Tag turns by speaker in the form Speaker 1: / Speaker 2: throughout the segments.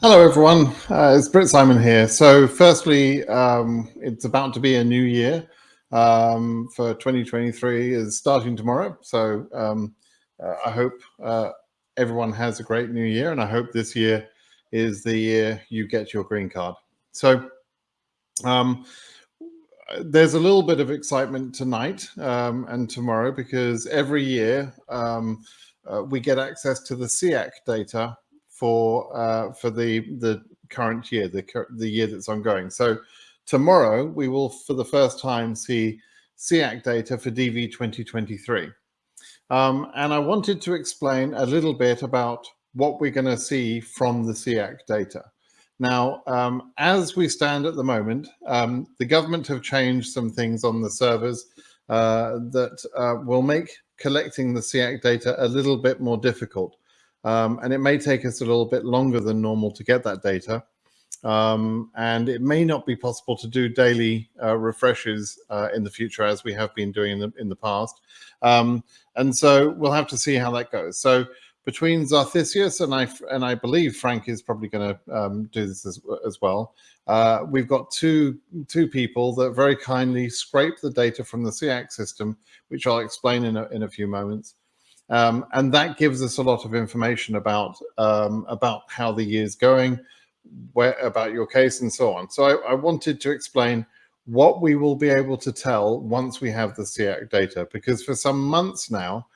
Speaker 1: Hello, everyone. Uh, it's Britt Simon here. So firstly, um, it's about to be a new year um, for 2023 is starting tomorrow. So um, uh, I hope uh, everyone has a great new year and I hope this year is the year you get your green card. So um, there's a little bit of excitement tonight um, and tomorrow because every year um, uh, we get access to the CEAC data for uh, for the the current year, the the year that's ongoing. So tomorrow we will, for the first time, see CEAC data for DV 2023. Um, and I wanted to explain a little bit about what we're going to see from the CEAC data. Now, um, as we stand at the moment, um, the government have changed some things on the servers uh, that uh, will make collecting the CEAC data a little bit more difficult. Um, and it may take us a little bit longer than normal to get that data. Um, and it may not be possible to do daily uh, refreshes uh, in the future as we have been doing in the, in the past. Um, and so we'll have to see how that goes. So between Xarthisius and I, and I believe Frank is probably going to um, do this as, as well. Uh, we've got two two people that very kindly scrape the data from the CEAC system, which I'll explain in a, in a few moments. Um, and that gives us a lot of information about um, about how the year's going, where about your case and so on. So I, I, wanted to explain what we will be able to tell once we have the CEAC data, because for some months now,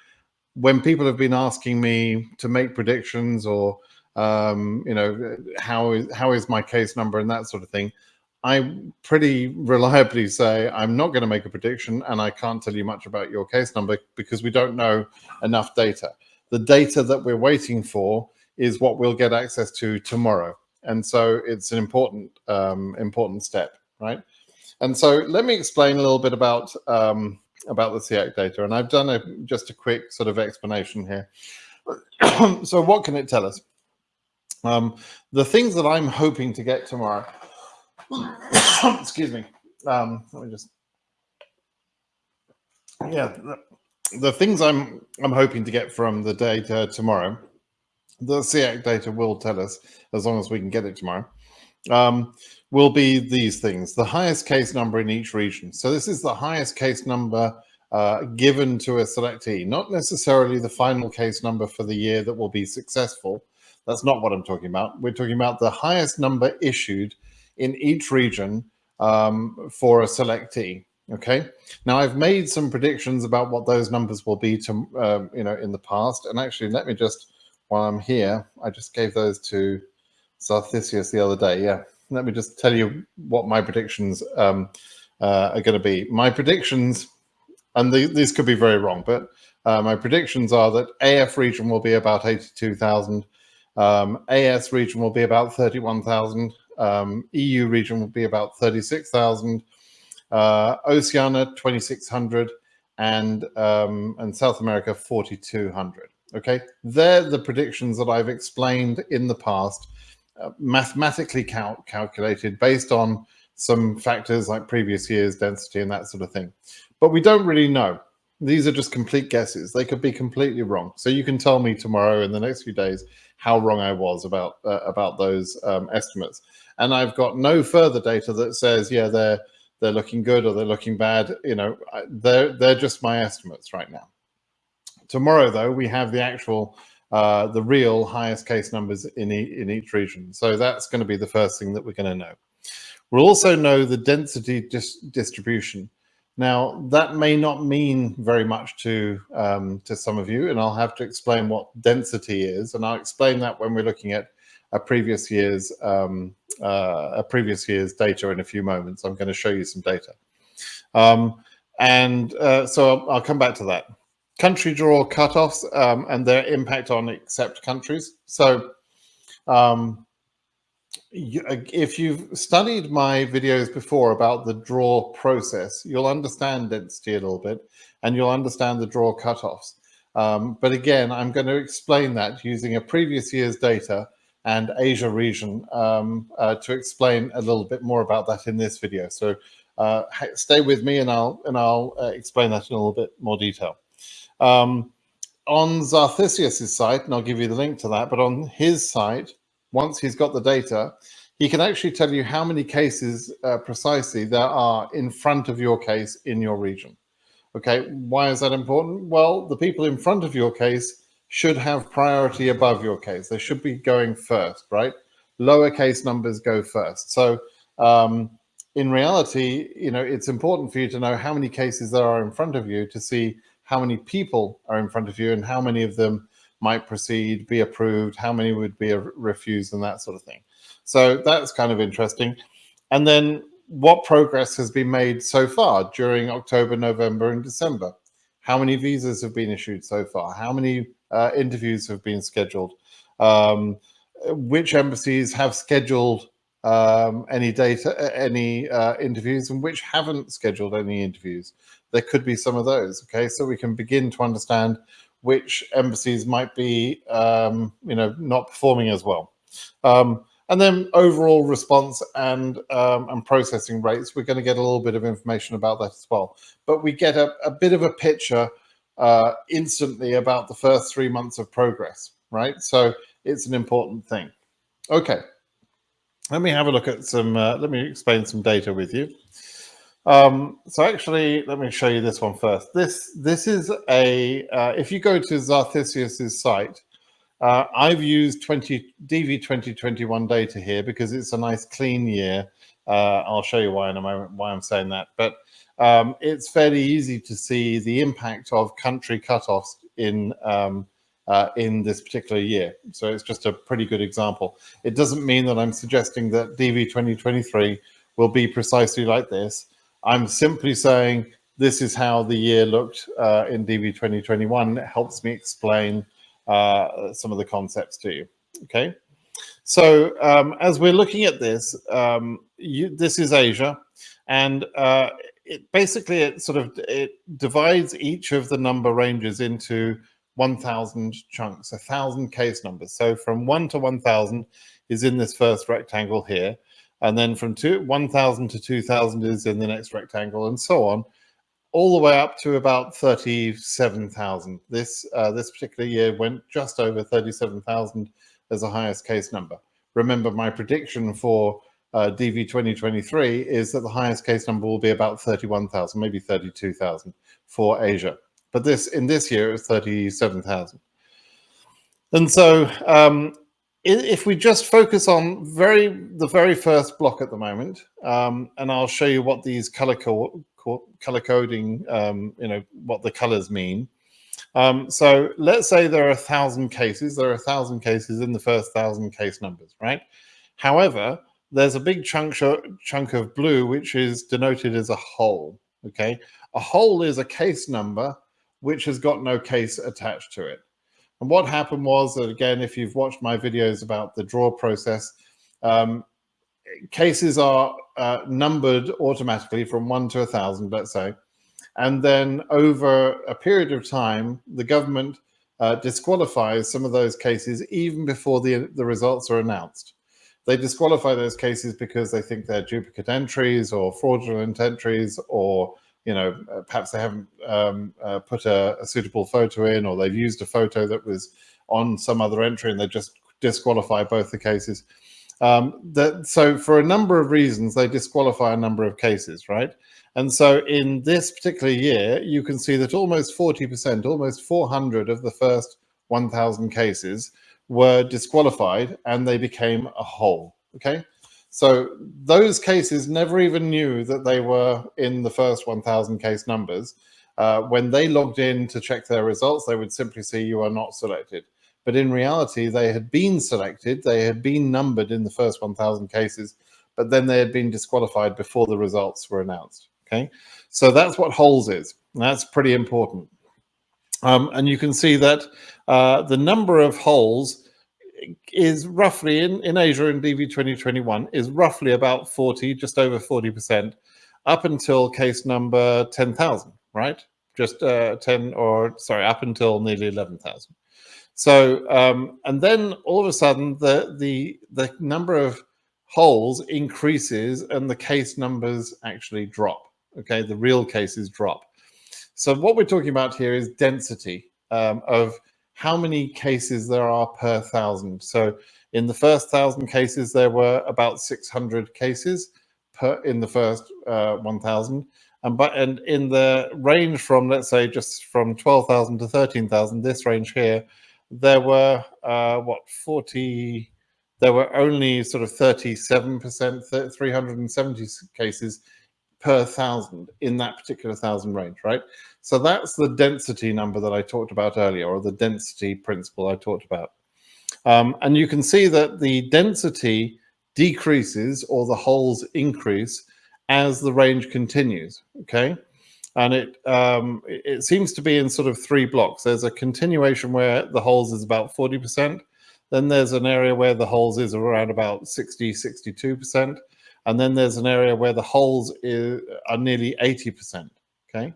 Speaker 1: when people have been asking me to make predictions or um, you know how is how is my case number and that sort of thing, I pretty reliably say I'm not going to make a prediction and I can't tell you much about your case number because we don't know enough data. The data that we're waiting for is what we'll get access to tomorrow. And so it's an important, um, important step, right? And so let me explain a little bit about, um, about the CEAC data. And I've done a, just a quick sort of explanation here. so what can it tell us? Um, the things that I'm hoping to get tomorrow Excuse me. Um, let me just. Yeah, the, things I'm I'm hoping to get from the data tomorrow, the CEAC data will tell us as long as we can get it tomorrow. Um, will be these things: the highest case number in each region. So this is the highest case number uh, given to a selectee, not necessarily the final case number for the year that will be successful. That's not what I'm talking about. We're talking about the highest number issued in each region um, for a selectee. Okay. Now I've made some predictions about what those numbers will be to, uh, you know, in the past. And actually, let me just, while I'm here, I just gave those to Xarthisius the other day. Yeah. Let me just tell you what my predictions um, uh, are going to be. My predictions, and the, these could be very wrong, but uh, my predictions are that AF region will be about 82,000. Um, AS region will be about 31,000 um, EU region will be about 36,000, uh, Oceania 2,600, and um, and South America 4,200. Okay, they're the predictions that I've explained in the past, uh, mathematically cal calculated based on some factors like previous year's density and that sort of thing. But we don't really know. These are just complete guesses. They could be completely wrong. So you can tell me tomorrow in the next few days how wrong I was about uh, about those um, estimates. And I've got no further data that says, yeah, they're they're looking good or they're looking bad. You know, they're they're just my estimates right now. Tomorrow, though, we have the actual uh, the real highest case numbers in e in each region. So that's going to be the first thing that we're going to know. We'll also know the density dis distribution. Now, that may not mean very much to, um, to some of you, and I'll have to explain what density is, and I'll explain that when we're looking at a previous year's um, uh, a previous year's data in a few moments. I'm going to show you some data. Um, and uh, so I'll, I'll, come back to that. Country draw cutoffs um, and their impact on accept countries. So um, if you've studied my videos before about the draw process, you'll understand density a little bit and you'll understand the draw cutoffs. Um, but again, I'm going to explain that using a previous year's data and Asia region um, uh, to explain a little bit more about that in this video. So uh, stay with me and I'll, and I'll uh, explain that in a little bit more detail. Um, on Xarthisius' site, and I'll give you the link to that, but on his site, once he's got the data, he can actually tell you how many cases uh, precisely there are in front of your case in your region. Okay, why is that important? Well, the people in front of your case should have priority above your case. They should be going first, right? Lower case numbers go first. So um, in reality, you know, it's important for you to know how many cases there are in front of you to see how many people are in front of you and how many of them might proceed, be approved, how many would be refused and that sort of thing. So that's kind of interesting. And then what progress has been made so far during October, November and December? How many visas have been issued so far? How many uh, interviews have been scheduled? Um, which embassies have scheduled um, any data, any uh, interviews and which haven't scheduled any interviews? There could be some of those, okay? So we can begin to understand which embassies might be, um, you know, not performing as well. Um, and then overall response and um, and processing rates, we're going to get a little bit of information about that as well. But we get a, a bit of a picture uh, instantly about the first three months of progress, right? So it's an important thing. Okay, let me have a look at some, uh, let me explain some data with you. Um, so actually, let me show you this one first. This this is a, uh, if you go to Xarthisius's site, uh, I've used 20 DV 2021 data here because it's a nice clean year. Uh, I'll show you why in a moment why I'm saying that. But um, it's fairly easy to see the impact of country cutoffs in um, uh, in this particular year. So it's just a pretty good example. It doesn't mean that I'm suggesting that DV 2023 will be precisely like this. I'm simply saying this is how the year looked uh, in DV 2021. It helps me explain uh, some of the concepts to you. Okay. So um, as we're looking at this, um, you, this is Asia, and uh, it basically it sort of it divides each of the number ranges into 1,000 chunks, a thousand case numbers. So from one to 1,000 is in this first rectangle here, and then from two 1,000 to 2,000 is in the next rectangle, and so on all the way up to about 37,000. This uh, this particular year went just over 37,000 as the highest case number. Remember, my prediction for uh, DV 2023 is that the highest case number will be about 31,000, maybe 32,000 for Asia. But this in this year, it was 37,000. And so um, if we just focus on very the very first block at the moment, um, and I'll show you what these color co color coding, um, you know, what the colors mean. Um, so let's say there are a thousand cases. There are a thousand cases in the first thousand case numbers, right? However, there's a big chunk chunk of blue which is denoted as a hole. Okay, a hole is a case number which has got no case attached to it. And what happened was that again, if you've watched my videos about the draw process, um, cases are uh, numbered automatically from one to a thousand, let's say. And then over a period of time, the government uh, disqualifies some of those cases even before the, the results are announced. They disqualify those cases because they think they're duplicate entries or fraudulent entries or you know, uh, perhaps they haven't um, uh, put a, a, suitable photo in or they've used a photo that was on some other entry and they just disqualify both the cases. Um, that so for a number of reasons, they disqualify a number of cases, right? And so in this particular year, you can see that almost 40%, almost 400 of the first 1,000 cases were disqualified and they became a hole, okay? So those cases never even knew that they were in the first 1,000 case numbers. Uh, when they logged in to check their results, they would simply see you are not selected. But in reality, they had been selected, they had been numbered in the first 1,000 cases, but then they had been disqualified before the results were announced. Okay, so that's what holes is. That's pretty important. Um, and you can see that uh, the number of holes is roughly in, in Asia in DV 2021 is roughly about 40, just over 40% up until case number 10,000, right? Just uh, 10 or sorry, up until nearly 11,000. So, um, and then all of a sudden the, the, the number of holes increases and the case numbers actually drop. Okay, the real cases drop. So what we're talking about here is density um, of how many cases there are per thousand. So In the first thousand cases, there were about 600 cases per in the first uh, 1,000. And, but, and in the range from, let's say, just from 12,000 to 13,000, this range here, there were, uh, what, 40, there were only sort of 37%, 370 cases per thousand in that particular thousand range, right? So that's the density number that I talked about earlier, or the density principle I talked about. Um, and you can see that the density decreases or the holes increase as the range continues, okay? And it, um, it seems to be in sort of three blocks. There's a continuation where the holes is about 40%. Then there's an area where the holes is around about 60, 62%. And then there's an area where the holes is, are nearly 80%, okay?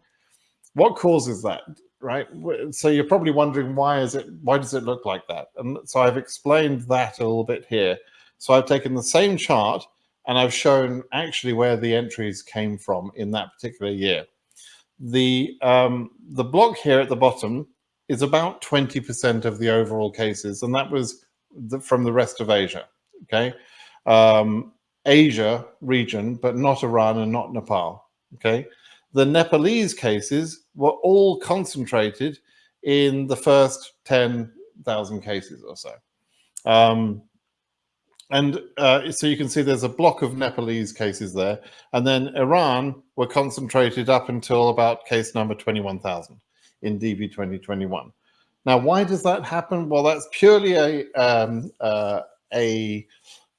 Speaker 1: What causes that, right? So you're probably wondering why is it, why does it look like that? And so I've explained that a little bit here. So I've taken the same chart and I've shown actually where the entries came from in that particular year. The, um, the block here at the bottom is about 20% of the overall cases, and that was the, from the rest of Asia, okay? Um, Asia region, but not Iran and not Nepal. Okay. The Nepalese cases were all concentrated in the first 10,000 cases or so. Um, and uh, so you can see there's a block of Nepalese cases there. And then Iran were concentrated up until about case number 21,000 in DV 2021. Now, why does that happen? Well, that's purely a, um, uh, a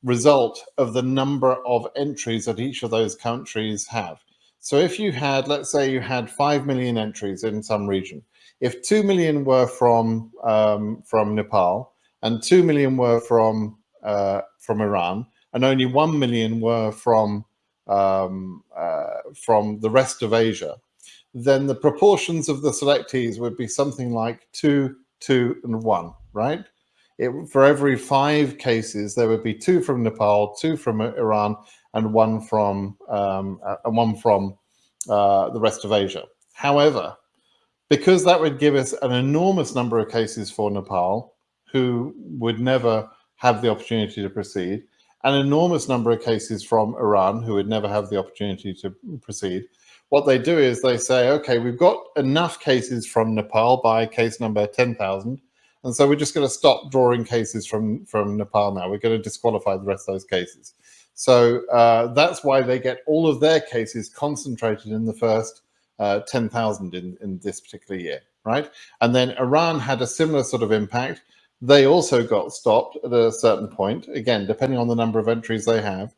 Speaker 1: result of the number of entries that each of those countries have. So if you had, let's say you had 5 million entries in some region, if 2 million were from, um, from Nepal and 2 million were from, uh, from Iran and only 1 million were from, um, uh, from the rest of Asia, then the proportions of the selectees would be something like 2, 2 and 1, right? It, for every five cases, there would be two from Nepal, two from Iran, and one from um, uh, and one from uh, the rest of Asia. However, because that would give us an enormous number of cases for Nepal, who would never have the opportunity to proceed, an enormous number of cases from Iran, who would never have the opportunity to proceed. What they do is they say, okay, we've got enough cases from Nepal by case number 10,000 and so we're just going to stop drawing cases from, from Nepal now. We're going to disqualify the rest of those cases. So uh, that's why they get all of their cases concentrated in the first uh, 10,000 in, in this particular year, right? And then Iran had a similar sort of impact. They also got stopped at a certain point, again, depending on the number of entries they have,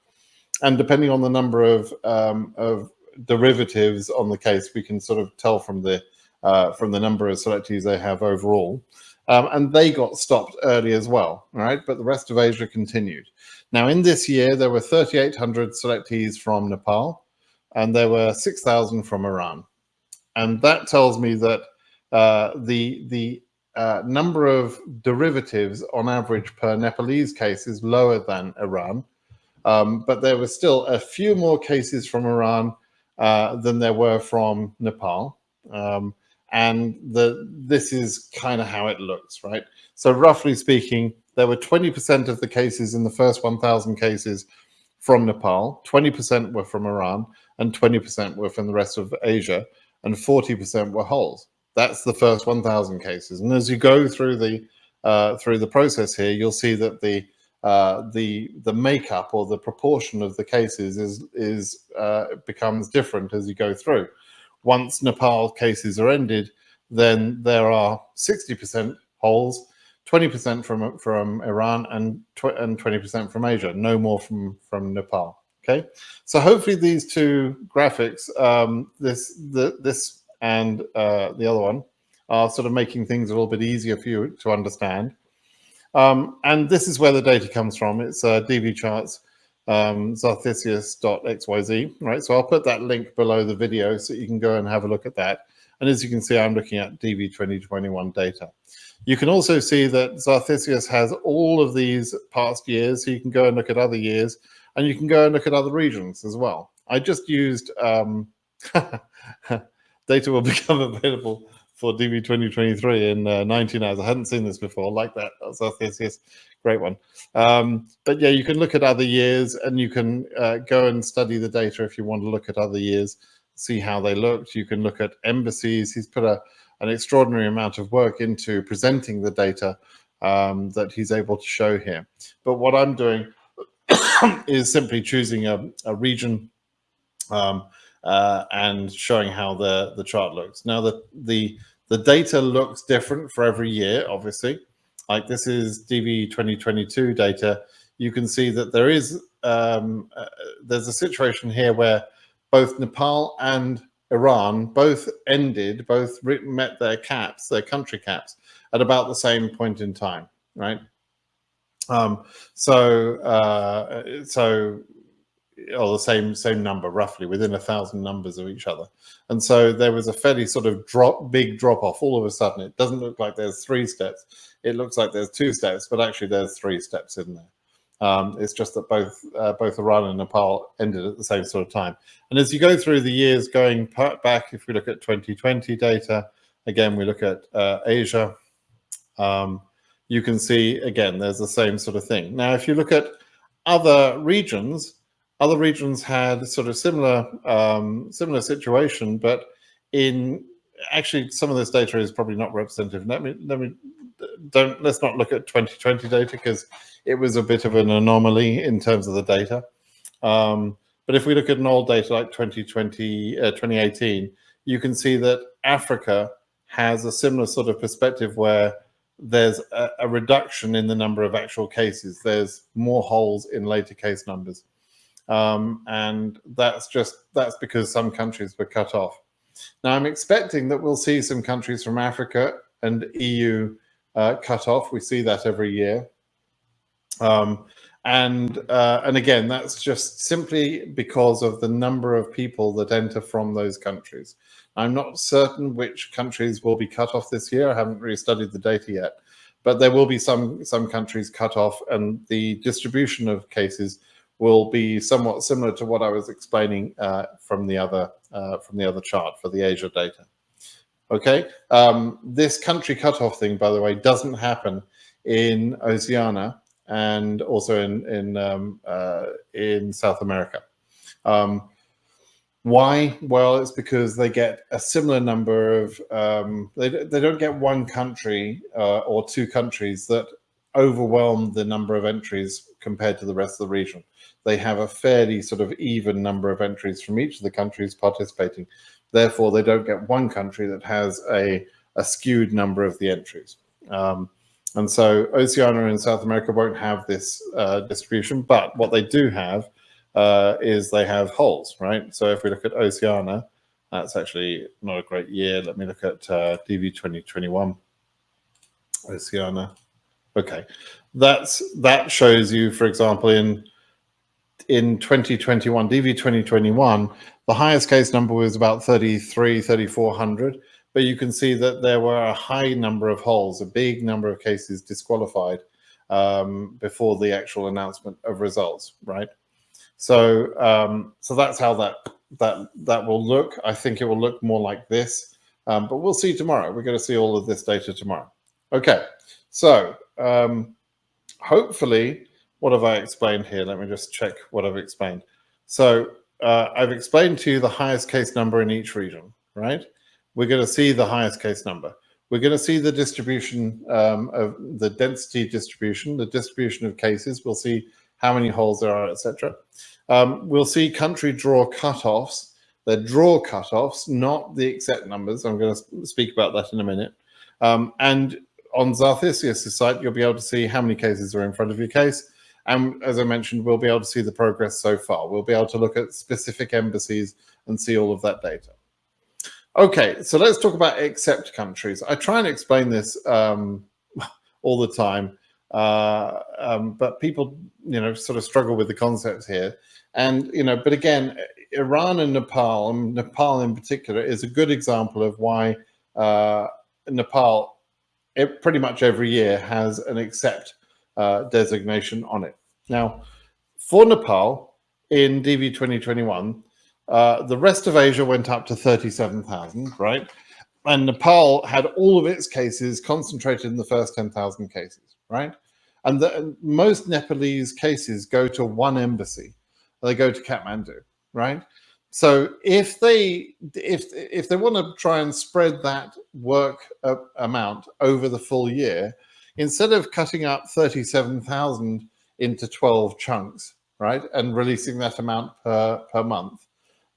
Speaker 1: and depending on the number of, um, of derivatives on the case, we can sort of tell from the, uh, from the number of selectees they have overall. Um, and they got stopped early as well, right? But the rest of Asia continued. Now, in this year, there were 3,800 selectees from Nepal, and there were 6,000 from Iran. And that tells me that uh, the, the uh, number of derivatives on average per Nepalese case is lower than Iran. Um, but there were still a few more cases from Iran uh, than there were from Nepal. Um, and the this is kind of how it looks, right? So roughly speaking, there were 20% of the cases in the first 1,000 cases from Nepal, 20% were from Iran, and 20% were from the rest of Asia, and 40% were holes. That's the first 1,000 cases. And as you go through the uh, through the process here, you'll see that the uh, the the makeup or the proportion of the cases is is uh, becomes different as you go through once Nepal cases are ended, then there are 60% holes, 20% from from Iran and and 20% from Asia, no more from from Nepal. Okay, so hopefully these two graphics, um, this the, this and uh, the other one, are sort of making things a little bit easier for you to understand. Um, and this is where the data comes from. It's uh, DV charts um, xyz, right? So I'll put that link below the video so you can go and have a look at that. And as you can see, I'm looking at DV 2021 data. You can also see that Xarthisius has all of these past years, so you can go and look at other years, and you can go and look at other regions as well. I just used, um, data will become available for DV 2023 in uh, 19 hours. I hadn't seen this before like that. So yes, yes, great one. Um, but yeah, you can look at other years and you can uh, go and study the data if you want to look at other years, see how they looked. You can look at embassies. He's put a, an extraordinary amount of work into presenting the data um, that he's able to show here. But what I'm doing is simply choosing a, a region um, uh, and showing how the, the chart looks. Now, the, the, the data looks different for every year, obviously. Like this is DV 2022 data. You can see that there is, um, uh, there's a situation here where both Nepal and Iran both ended, both met their caps, their country caps, at about the same point in time, right? Um, so, uh, so or the same same number roughly within a thousand numbers of each other. And so there was a fairly sort of drop big drop off all of a sudden it doesn't look like there's three steps. It looks like there's two steps but actually there's three steps in there. Um, it's just that both uh, both Iran and Nepal ended at the same sort of time. And as you go through the years going back if we look at 2020 data again we look at uh, Asia um, you can see again there's the same sort of thing. Now if you look at other regions other regions had sort of similar um, similar situation, but in actually some of this data is probably not representative. Let me let me don't let's not look at 2020 data because it was a bit of an anomaly in terms of the data. Um, but if we look at an old data like 2020, uh, 2018, you can see that Africa has a similar sort of perspective where there's a, a reduction in the number of actual cases. There's more holes in later case numbers. Um, and that's just that's because some countries were cut off. Now I'm expecting that we'll see some countries from Africa and EU uh, cut off. We see that every year. Um, and uh, and again, that's just simply because of the number of people that enter from those countries. I'm not certain which countries will be cut off this year. I haven't really studied the data yet, but there will be some some countries cut off, and the distribution of cases will be somewhat similar to what I was explaining uh, from the other uh, from the other chart for the Asia data. Okay, um, this country cutoff thing, by the way, doesn't happen in Oceania and also in in um, uh, in South America. Um, why? Well, it's because they get a similar number of, um, they, they don't get one country uh, or two countries that overwhelm the number of entries compared to the rest of the region they have a fairly sort of even number of entries from each of the countries participating. Therefore, they don't get one country that has a, a skewed number of the entries. Um, and so Oceania and South America won't have this uh, distribution, but what they do have uh, is they have holes, right? So if we look at Oceania, that's actually not a great year. Let me look at uh, DV 2021, Oceania. Okay, that's that shows you, for example, in in 2021, DV 2021, the highest case number was about 33, 3,400. But you can see that there were a high number of holes, a big number of cases disqualified um, before the actual announcement of results, right? So, um, so that's how that that that will look. I think it will look more like this, um, but we'll see tomorrow. We're going to see all of this data tomorrow. Okay, so um, hopefully what have I explained here? Let me just check what I've explained. So uh, I've explained to you the highest case number in each region, right? We're going to see the highest case number. We're going to see the distribution um, of the density distribution, the distribution of cases. We'll see how many holes there are, etc. Um, we'll see country draw cutoffs. They're draw cutoffs, not the exact numbers. I'm going to speak about that in a minute. Um, and on Xarthisius' site, you'll be able to see how many cases are in front of your case and as I mentioned, we'll be able to see the progress so far. We'll be able to look at specific embassies and see all of that data. Okay, so let's talk about accept countries. I try and explain this um, all the time, uh, um, but people, you know, sort of struggle with the concepts here. And, you know, but again, Iran and Nepal, and Nepal in particular, is a good example of why uh, Nepal, it, pretty much every year, has an accept uh, designation on it. Now, for Nepal in DV 2021, uh, the rest of Asia went up to 37,000, right? and Nepal had all of its cases concentrated in the first 10,000 cases, right? And, the, and most Nepalese cases go to one embassy. They go to Kathmandu, right? So if they if if they want to try and spread that work uh, amount over the full year, instead of cutting up 37,000 into 12 chunks, right, and releasing that amount per, per month,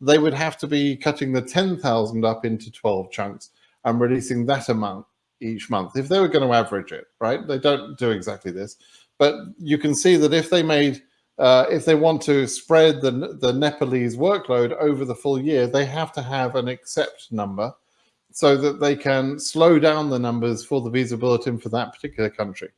Speaker 1: they would have to be cutting the 10,000 up into 12 chunks and releasing that amount each month. If they were going to average it, right? They don't do exactly this, but you can see that if they made, uh, if they want to spread the, the Nepalese workload over the full year, they have to have an accept number so that they can slow down the numbers for the visa bulletin for that particular country.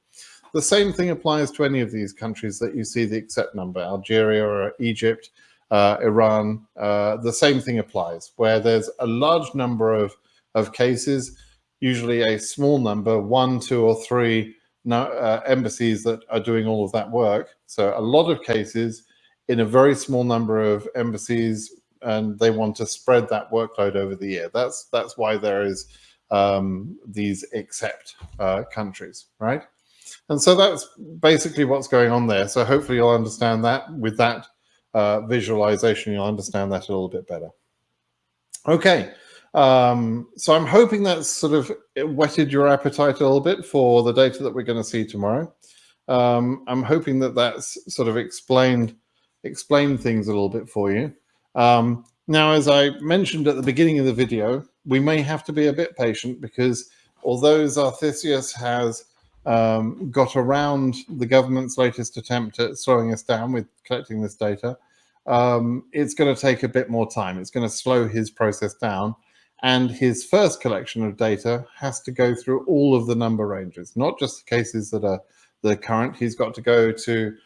Speaker 1: The same thing applies to any of these countries that you see the accept number, Algeria or Egypt, uh, Iran, uh, the same thing applies, where there's a large number of, of cases, usually a small number, one, two, or three uh, embassies that are doing all of that work. So a lot of cases in a very small number of embassies, and they want to spread that workload over the year. That's that's why there is um, these accept uh, countries, right? And so that's basically what's going on there. So hopefully you'll understand that with that uh, visualization, you'll understand that a little bit better. Okay, um, so I'm hoping that's sort of whetted your appetite a little bit for the data that we're going to see tomorrow. Um, I'm hoping that that's sort of explained explained things a little bit for you. Um, now, as I mentioned at the beginning of the video, we may have to be a bit patient because although Xarthisius has um, got around the government's latest attempt at slowing us down with collecting this data, um, it's going to take a bit more time. It's going to slow his process down. And his first collection of data has to go through all of the number ranges, not just the cases that are the current. He's got to go to,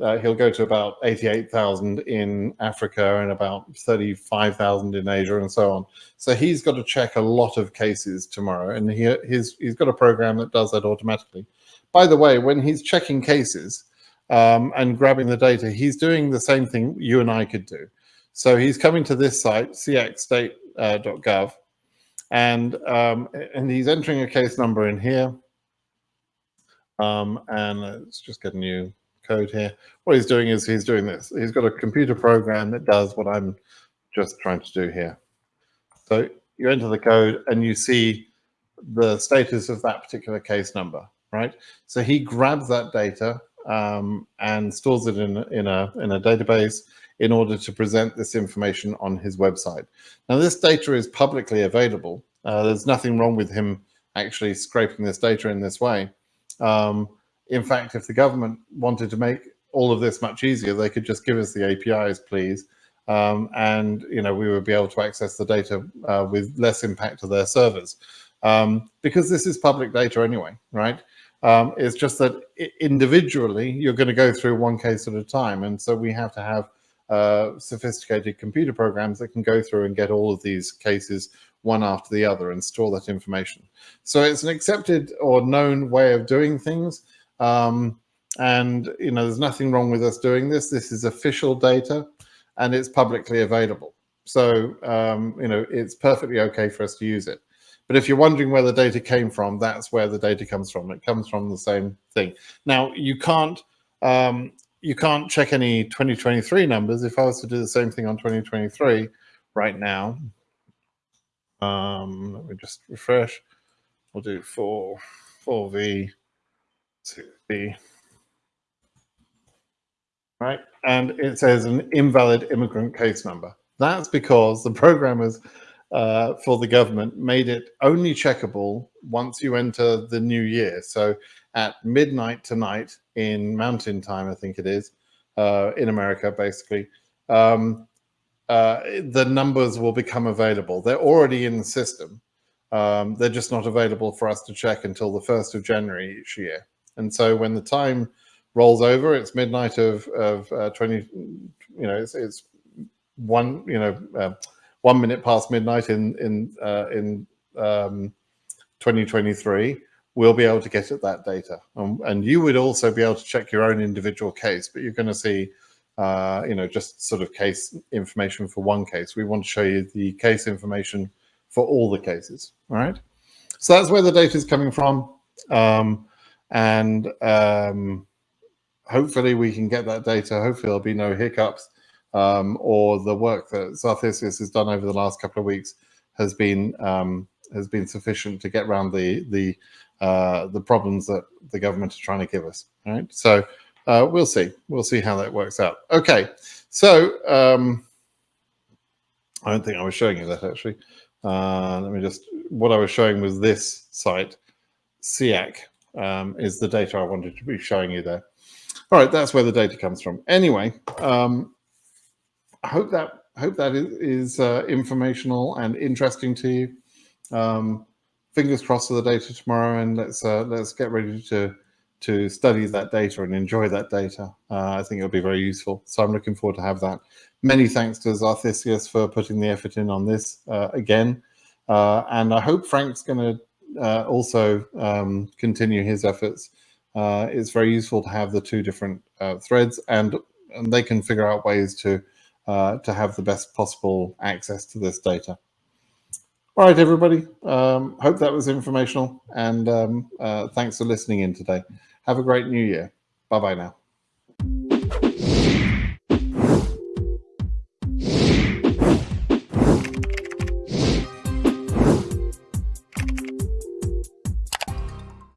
Speaker 1: uh, he'll go to about 88,000 in Africa and about 35,000 in Asia and so on. So he's got to check a lot of cases tomorrow. And he, he's, he's got a program that does that automatically. By the way, when he's checking cases, um, and grabbing the data, he's doing the same thing you and I could do. So he's coming to this site, cxstate.gov, uh, and um, and he's entering a case number in here. Um, and let's just get a new code here. What he's doing is he's doing this. He's got a computer program that does what I'm just trying to do here. So you enter the code and you see the status of that particular case number, right? So he grabs that data um, and stores it in, in, a, in a database in order to present this information on his website. Now, this data is publicly available. Uh, there's nothing wrong with him actually scraping this data in this way. Um, in fact, if the government wanted to make all of this much easier, they could just give us the APIs, please. Um, and you know we would be able to access the data uh, with less impact to their servers um, because this is public data anyway, right? Um, it's just that individually, you're going to go through one case at a time. And so we have to have uh, sophisticated computer programs that can go through and get all of these cases one after the other and store that information. So it's an accepted or known way of doing things. Um, and, you know, there's nothing wrong with us doing this. This is official data and it's publicly available. So, um, you know, it's perfectly okay for us to use it. But if you're wondering where the data came from, that's where the data comes from. It comes from the same thing. Now, you can't um, you can't check any 2023 numbers. If I was to do the same thing on 2023 right now, um, let me just refresh. We'll do 4, 4V, 6V, right? And it says an invalid immigrant case number. That's because the programmers uh, for the government made it only checkable once you enter the new year. So at midnight tonight in mountain time, I think it is, uh, in America, basically, um, uh, the numbers will become available. They're already in the system. Um, they're just not available for us to check until the 1st of January each year. And so when the time rolls over, it's midnight of, of uh, 20, you know, it's, it's one, you know, uh, one minute past midnight in in uh, in um, 2023, we'll be able to get at that data, um, and you would also be able to check your own individual case. But you're going to see, uh, you know, just sort of case information for one case. We want to show you the case information for all the cases, all right? So that's where the data is coming from. Um, and um, hopefully we can get that data. Hopefully there'll be no hiccups um, or the work that Xarthisius has done over the last couple of weeks has been um, has been sufficient to get around the the uh, the problems that the government are trying to give us. Right. So uh, we'll see. We'll see how that works out. Okay. So um, I don't think I was showing you that actually. Uh, let me just, what I was showing was this site, CEAC, um, is the data I wanted to be showing you there. All right, that's where the data comes from. Anyway, um, I hope that hope that is, is uh, informational and interesting to you. Um, fingers crossed for the data tomorrow, and let's uh, let's get ready to to study that data and enjoy that data. Uh, I think it'll be very useful. So I'm looking forward to have that. Many thanks to Xarthisius for putting the effort in on this uh, again. Uh, and I hope Frank's going to uh, also um, continue his efforts. Uh, it's very useful to have the two different uh, threads and, and they can figure out ways to, to have the best possible access to this data. All right, everybody. Um, hope that was informational and um, thanks for listening in today. Have a great new year. Bye bye now.